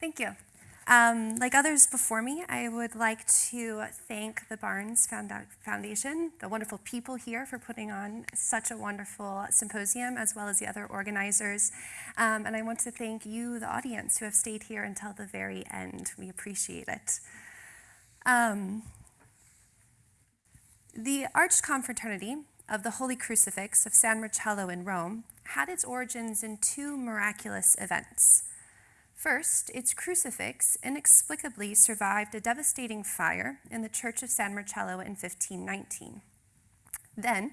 Thank you. Um, like others before me, I would like to thank the Barnes Foundation, the wonderful people here for putting on such a wonderful symposium, as well as the other organizers. Um, and I want to thank you, the audience, who have stayed here until the very end. We appreciate it. Um, the Arch Confraternity of the Holy Crucifix of San Marcello in Rome had its origins in two miraculous events. First, its crucifix inexplicably survived a devastating fire in the Church of San Marcello in 1519. Then,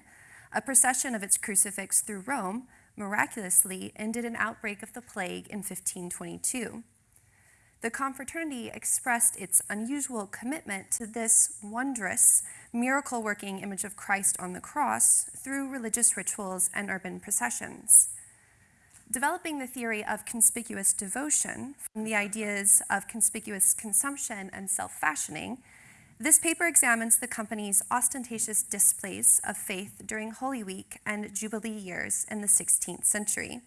a procession of its crucifix through Rome miraculously ended an outbreak of the plague in 1522. The confraternity expressed its unusual commitment to this wondrous, miracle working image of Christ on the cross through religious rituals and urban processions developing the theory of conspicuous devotion from the ideas of conspicuous consumption and self-fashioning, this paper examines the company's ostentatious displays of faith during Holy Week and Jubilee years in the 16th century.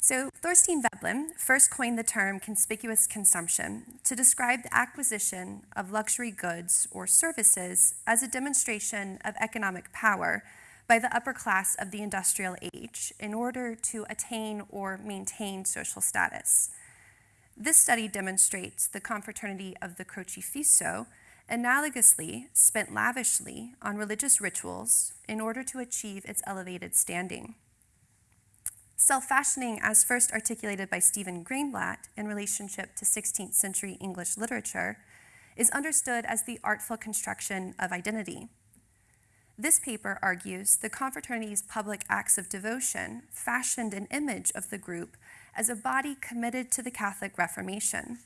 So Thorstein Veblen first coined the term conspicuous consumption to describe the acquisition of luxury goods or services as a demonstration of economic power by the upper class of the industrial age in order to attain or maintain social status. This study demonstrates the confraternity of the Crocifisso analogously spent lavishly on religious rituals in order to achieve its elevated standing. Self-fashioning, as first articulated by Stephen Greenblatt in relationship to 16th century English literature, is understood as the artful construction of identity. This paper argues the confraternity's public acts of devotion fashioned an image of the group as a body committed to the Catholic Reformation.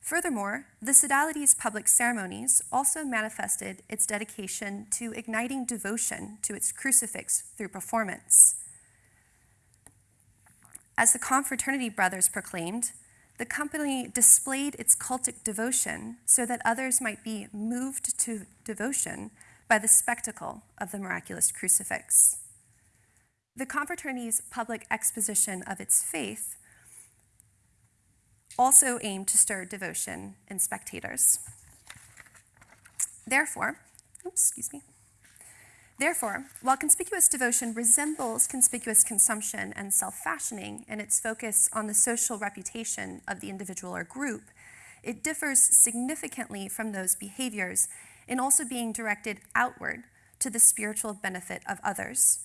Furthermore, the sodality's public ceremonies also manifested its dedication to igniting devotion to its crucifix through performance. As the confraternity brothers proclaimed, the company displayed its cultic devotion so that others might be moved to devotion by the spectacle of the miraculous crucifix. The confraternity's public exposition of its faith also aimed to stir devotion in spectators. Therefore, oops, excuse me. Therefore, while conspicuous devotion resembles conspicuous consumption and self-fashioning in its focus on the social reputation of the individual or group, it differs significantly from those behaviors and also being directed outward to the spiritual benefit of others.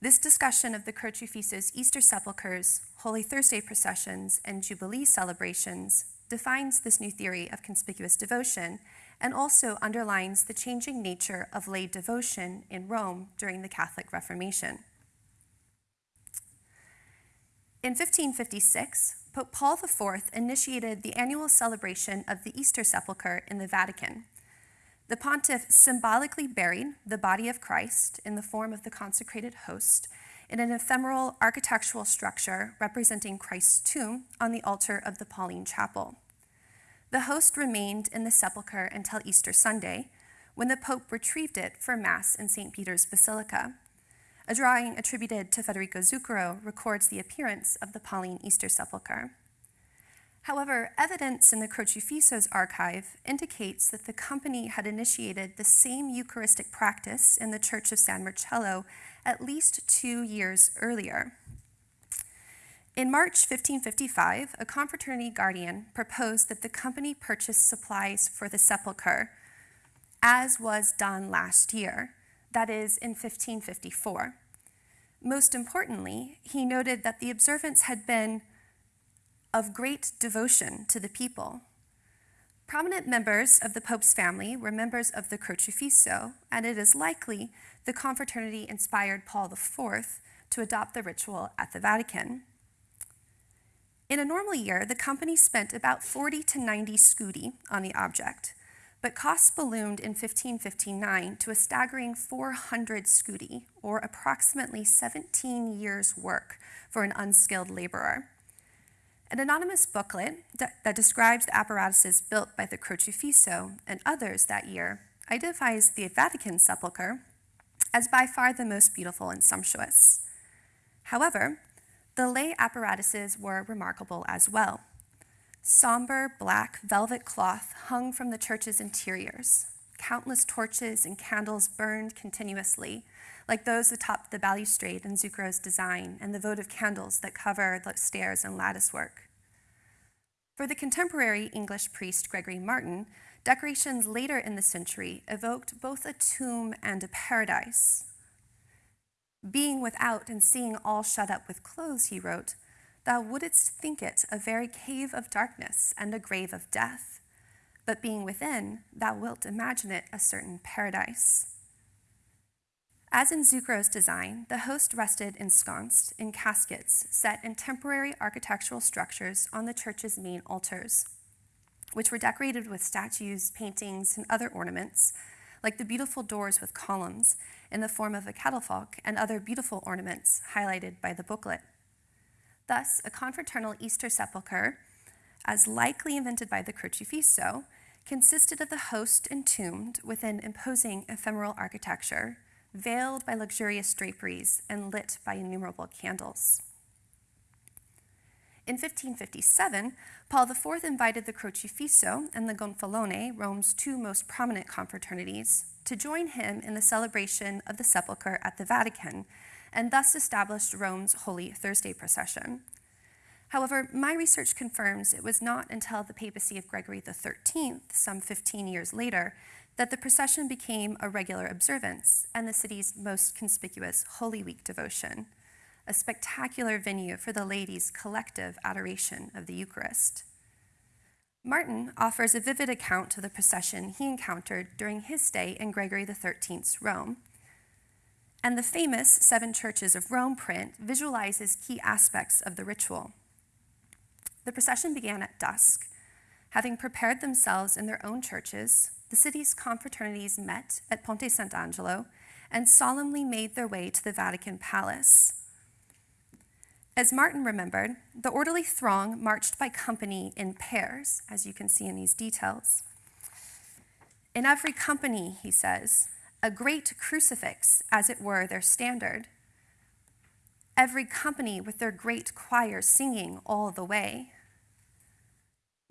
This discussion of the Crocifisso's Easter sepulchres, Holy Thursday processions, and Jubilee celebrations defines this new theory of conspicuous devotion and also underlines the changing nature of lay devotion in Rome during the Catholic Reformation. In 1556, Pope Paul IV initiated the annual celebration of the Easter sepulchre in the Vatican, the pontiff symbolically buried the body of Christ in the form of the consecrated host in an ephemeral architectural structure representing Christ's tomb on the altar of the Pauline Chapel. The host remained in the sepulchre until Easter Sunday, when the Pope retrieved it for Mass in St. Peter's Basilica. A drawing attributed to Federico Zuccaro records the appearance of the Pauline Easter sepulchre. However, evidence in the Crocifisso's archive indicates that the company had initiated the same Eucharistic practice in the Church of San Marcello at least two years earlier. In March 1555, a confraternity guardian proposed that the company purchase supplies for the sepulchre, as was done last year, that is, in 1554. Most importantly, he noted that the observance had been of great devotion to the people. Prominent members of the Pope's family were members of the Crocifisso, and it is likely the confraternity inspired Paul IV to adopt the ritual at the Vatican. In a normal year, the company spent about 40 to 90 scudi on the object, but costs ballooned in 1559 to a staggering 400 scudi, or approximately 17 years' work for an unskilled laborer. An anonymous booklet that, describes the apparatuses built by the Crocifisso and others that year identifies the Vatican sepulchre as by far the most beautiful and sumptuous. However, The lay apparatuses were remarkable as well. Somber black velvet cloth hung from the church's interiors. Countless torches and candles burned continuously, like those atop the balustrade in Zuccaro's design and the votive candles that cover the stairs and latticework. For the contemporary English priest Gregory Martin, decorations later in the century evoked both a tomb and a paradise. Being without and seeing all shut up with clothes, he wrote, thou wouldst think it a very cave of darkness and a grave of death. But being within, thou wilt imagine it a certain paradise. As in Zuccaro's design, the host rested ensconced in caskets set in temporary architectural structures on the church's main altars, which were decorated with statues, paintings, and other ornaments, like the beautiful doors with columns in the form of a catafalque and other beautiful ornaments highlighted by the booklet. Thus, a confraternal Easter sepulchre, as likely invented by the Crocifisso, consisted of the host entombed within imposing ephemeral architecture veiled by luxurious draperies and lit by innumerable candles. In 1557, Paul IV invited the Crocifisso and the Gonfalone, Rome's two most prominent confraternities, to join him in the celebration of the Sepulchre at the Vatican, and thus established Rome's Holy Thursday procession. However, my research confirms it was not until the papacy of Gregory XIII, some 15 years later, that the procession became a regular observance and the city's most conspicuous Holy Week devotion, a spectacular venue for the laity's collective adoration of the Eucharist. Martin offers a vivid account of the procession he encountered during his stay in Gregory XIII's Rome. And the famous Seven Churches of Rome print visualizes key aspects of the ritual. The procession began at dusk. Having prepared themselves in their own churches, the city's confraternities met at Ponte Sant'Angelo and solemnly made their way to the Vatican Palace. As Martin remembered, the orderly throng marched by company in pairs, as you can see in these details. In every company, he says, a great crucifix, as it were, their standard. Every company with their great choir singing all the way.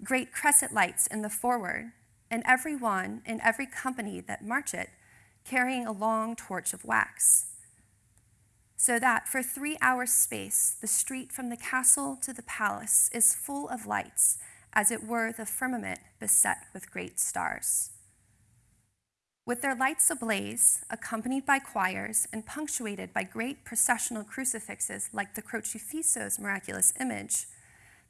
Great cresset lights in the forward, and every one in every company that march it carrying a long torch of wax. So that for three hours' space, the street from the castle to the palace is full of lights, as it were the firmament beset with great stars. With their lights ablaze, accompanied by choirs and punctuated by great processional crucifixes like the Crocifisso's miraculous image,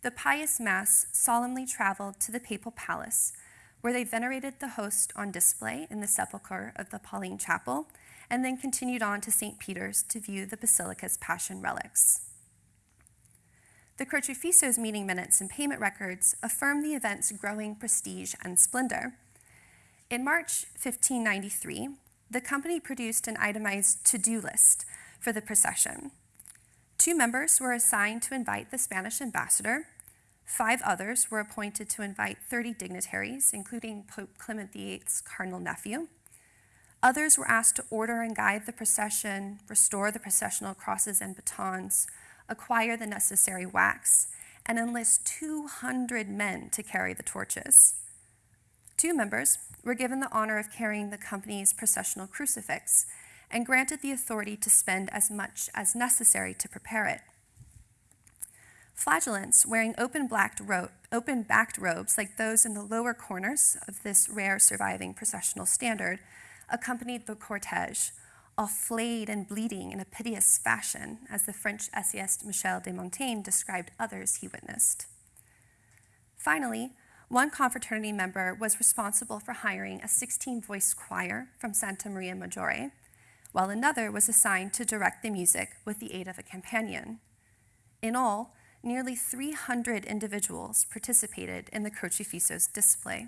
the pious mass solemnly traveled to the papal palace where they venerated the host on display in the sepulchre of the Pauline Chapel, and then continued on to St. Peter's to view the basilica's passion relics. The Crocifisso's meeting minutes and payment records affirm the event's growing prestige and splendor. In March 1593, the company produced an itemized to-do list for the procession. Two members were assigned to invite the Spanish ambassador, Five others were appointed to invite 30 dignitaries, including Pope Clement VIII's cardinal nephew. Others were asked to order and guide the procession, restore the processional crosses and batons, acquire the necessary wax, and enlist 200 men to carry the torches. Two members were given the honor of carrying the company's processional crucifix and granted the authority to spend as much as necessary to prepare it. Flagellants wearing open, blacked ro- open backed robes like those in the lower corners of this rare surviving processional standard accompanied the cortege, all flayed and bleeding in a piteous fashion, as the French essayist Michel de Montaigne described others he witnessed. Finally, one confraternity member was responsible for hiring a 16 voice choir from Santa Maria Maggiore, while another was assigned to direct the music with the aid of a companion. In all, nearly 300 individuals participated in the Crocifisso's display.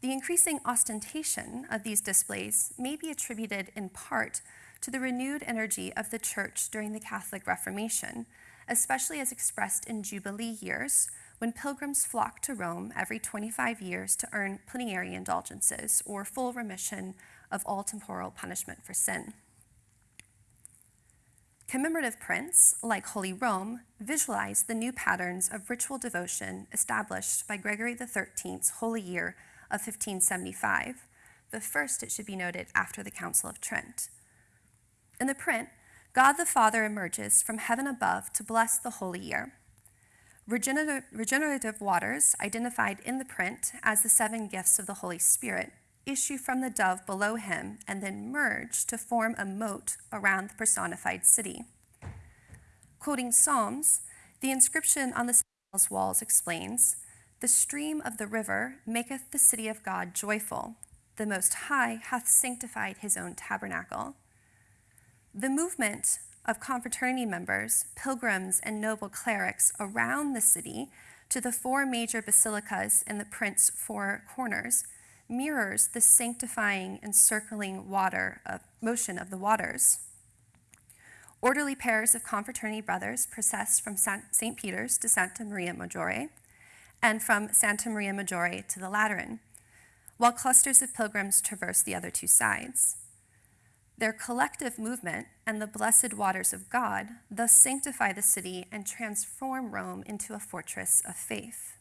The increasing ostentation of these displays may be attributed in part to the renewed energy of the Church during the Catholic Reformation, especially as expressed in Jubilee years, when pilgrims flocked to Rome every 25 years to earn plenary indulgences or full remission of all temporal punishment for sin. Commemorative prints, like Holy Rome, visualize the new patterns of ritual devotion established by Gregory XIII's holy year of 1575, the first, it should be noted, after the Council of Trent. In the print, God the Father emerges from heaven above to bless the holy year. Regenerative, regenerative waters, identified in the print as the seven gifts of the Holy Spirit, issue from the dove below him and then merge to form a moat around the personified city. Quoting Psalms, the inscription on the walls explains The stream of the river maketh the city of God joyful. The Most High hath sanctified his own tabernacle. The movement of confraternity members, pilgrims, and noble clerics around the city to the four major basilicas in the print's four corners mirrors the sanctifying and circling water of motion of the waters. Orderly pairs of confraternity brothers process from St. Peter's to Santa Maria Maggiore and from Santa Maria Maggiore to the Lateran, while clusters of pilgrims traverse the other two sides. Their collective movement and the blessed waters of God thus sanctify the city and transform Rome into a fortress of faith.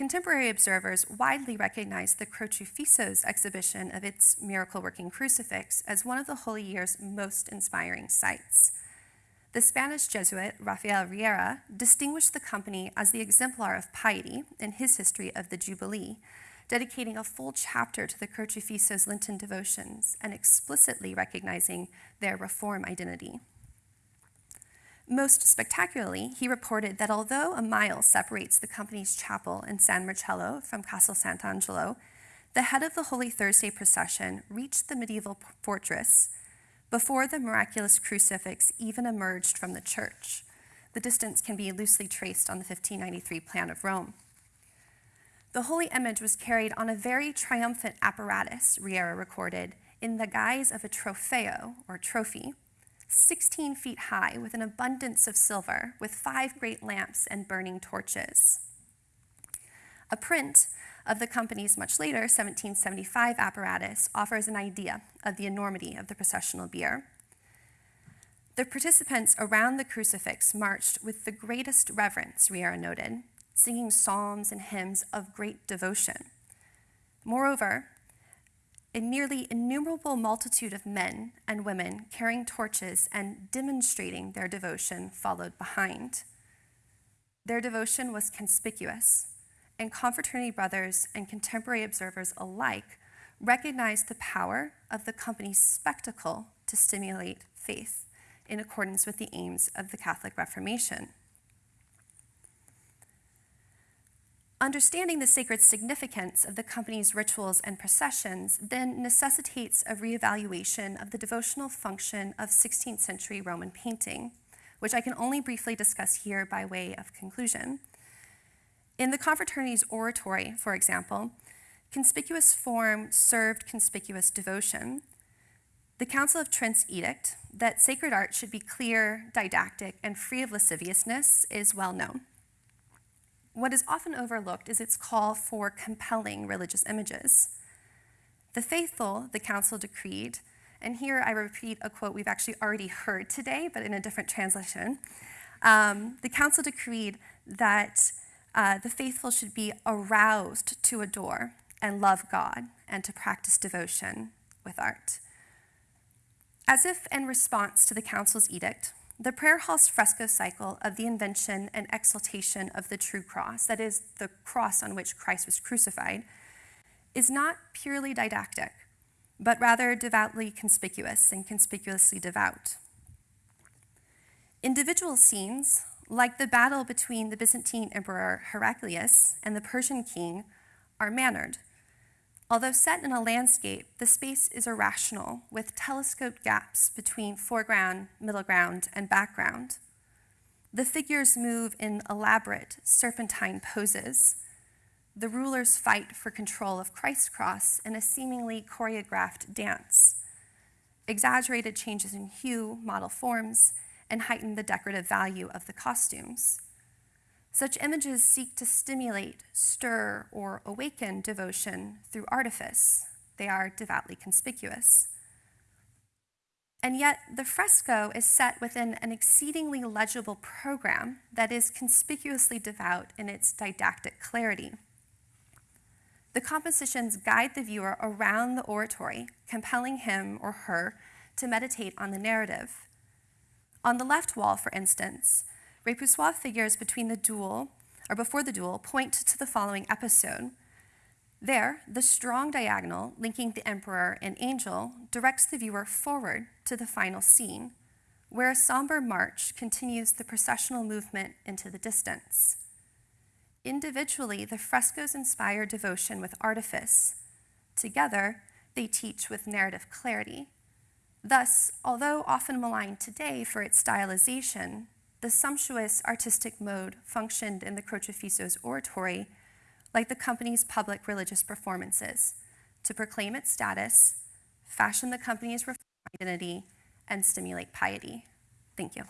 Contemporary observers widely recognize the Crocifisso's exhibition of its miracle working crucifix as one of the Holy Year's most inspiring sights. The Spanish Jesuit Rafael Riera distinguished the company as the exemplar of piety in his history of the Jubilee, dedicating a full chapter to the Crocifisso's Lenten devotions and explicitly recognizing their Reform identity. Most spectacularly, he reported that although a mile separates the company's chapel in San Marcello from Castel Sant'Angelo, the head of the Holy Thursday procession reached the medieval fortress before the miraculous crucifix even emerged from the church. The distance can be loosely traced on the 1593 plan of Rome. The holy image was carried on a very triumphant apparatus, Riera recorded, in the guise of a trofeo, or trophy, 16 feet high, with an abundance of silver, with five great lamps and burning torches. A print of the company's much later 1775 apparatus offers an idea of the enormity of the processional bier. The participants around the crucifix marched with the greatest reverence, Riera noted, singing psalms and hymns of great devotion. Moreover, a nearly innumerable multitude of men and women carrying torches and demonstrating their devotion followed behind. Their devotion was conspicuous, and confraternity brothers and contemporary observers alike recognized the power of the company's spectacle to stimulate faith in accordance with the aims of the Catholic Reformation. Understanding the sacred significance of the company's rituals and processions then necessitates a reevaluation of the devotional function of 16th century Roman painting, which I can only briefly discuss here by way of conclusion. In the confraternity's oratory, for example, conspicuous form served conspicuous devotion. The Council of Trent's edict that sacred art should be clear, didactic, and free of lasciviousness is well known. What is often overlooked is its call for compelling religious images. The faithful, the council decreed, and here I repeat a quote we've actually already heard today, but in a different translation. Um, the council decreed that uh, the faithful should be aroused to adore and love God and to practice devotion with art. As if in response to the council's edict, the prayer hall's fresco cycle of the invention and exaltation of the true cross, that is, the cross on which Christ was crucified, is not purely didactic, but rather devoutly conspicuous and conspicuously devout. Individual scenes, like the battle between the Byzantine Emperor Heraclius and the Persian king, are mannered Although set in a landscape, the space is irrational, with telescoped gaps between foreground, middle ground, and background. The figures move in elaborate serpentine poses. The rulers fight for control of Christ's cross in a seemingly choreographed dance. Exaggerated changes in hue model forms and heighten the decorative value of the costumes. Such images seek to stimulate, stir, or awaken devotion through artifice. They are devoutly conspicuous. And yet, the fresco is set within an exceedingly legible program that is conspicuously devout in its didactic clarity. The compositions guide the viewer around the oratory, compelling him or her to meditate on the narrative. On the left wall, for instance, Repoussoir figures between the duel, or before the duel, point to the following episode. There, the strong diagonal linking the emperor and angel directs the viewer forward to the final scene, where a somber march continues the processional movement into the distance. Individually, the frescoes inspire devotion with artifice. Together, they teach with narrative clarity. Thus, although often maligned today for its stylization, the sumptuous artistic mode functioned in the Crocifisso's oratory like the company's public religious performances to proclaim its status, fashion the company's identity, and stimulate piety. Thank you.